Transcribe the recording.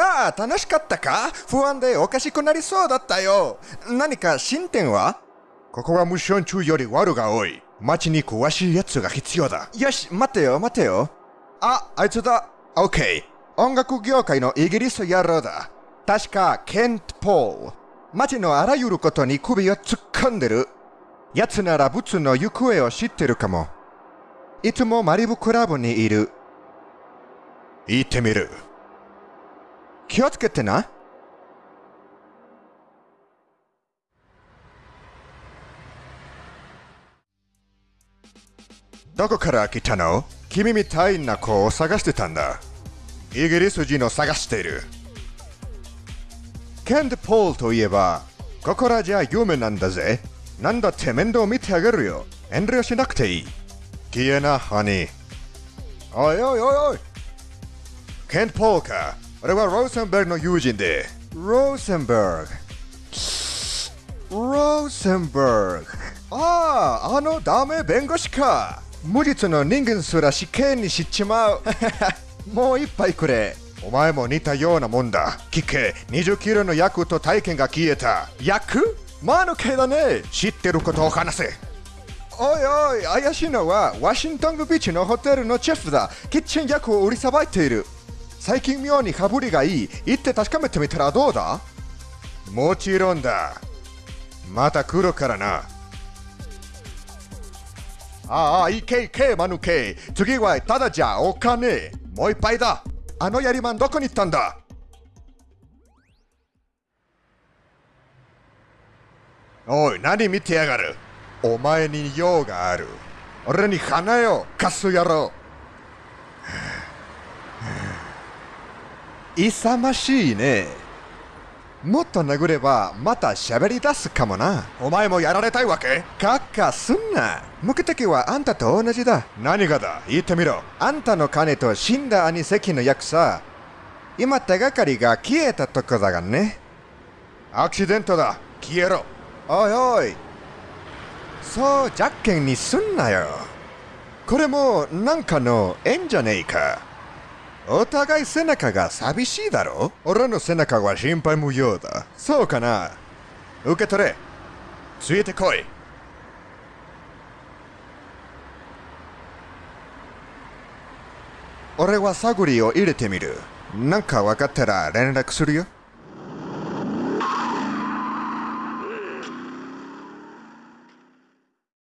ああ、楽しかったか？不安でおかしくなりそうだったよ。何か進展は？ここはムッション中より悪が多い。街に詳しい奴が必要だ。よし、待てよ、待てよ。あ、あいつだ。オッケー。音楽業界のイギリス野郎だ。確か、ケント・ポール。街のあらゆることに首を突っ込んでる。奴ならブツの行方を知ってるかも。いつもマリブクラブにいる。行ってみる。気をつけてな。どこから来たの？君みたいな子を探してたんだ。イギリス人を探している。ケント・ポールといえば、ここらじゃ有名なんだぜ。なんだって面倒見てあげるよ。遠慮しなくていい。消えな、ハニー。おいおいおいおい。ケント・ポールか。俺はローセンベルグの友人で。ローセンベルグ。ローセンベルグ。ああ、あのダメ弁護士か。無実の人間すら死刑にしちまう。もう一杯くれ。お前も似たようなもんだ。聞け、20キロの役と体験が消えた。役？魔の系だね。知ってることを話せ。おいおい、怪しいのはワシントンビーチのホテルのチェフだ。キッチン役を売りさばいている。最近妙に羽振りがいい。行って確かめてみたらどうだ？もちろんだ。また来るからな。ああ、いけいけ、マヌケ。次はただじゃお金。もう一杯だ。あのやりまんどこに行ったんだ？おい、何見てやがる？お前に用がある。俺に花よ、カス野郎。勇ましいね。もっと殴ればまた喋り出すかもな。お前もやられたいわけ？かっかすんな。目的はあんたと同じだ。何がだ？言ってみろ。あんたの金と死んだ兄関の役さ。今手がかりが消えたとこだがね。アクシデントだ。消えろ。おいおい。そう、じゃっけんにすんなよ。これもなんかの縁じゃねえか。お互い背中が寂しいだろ？俺の背中は心配無用だ。そうかな？受け取れ。ついてこい。俺は探りを入れてみる。なんか分かったら連絡するよ。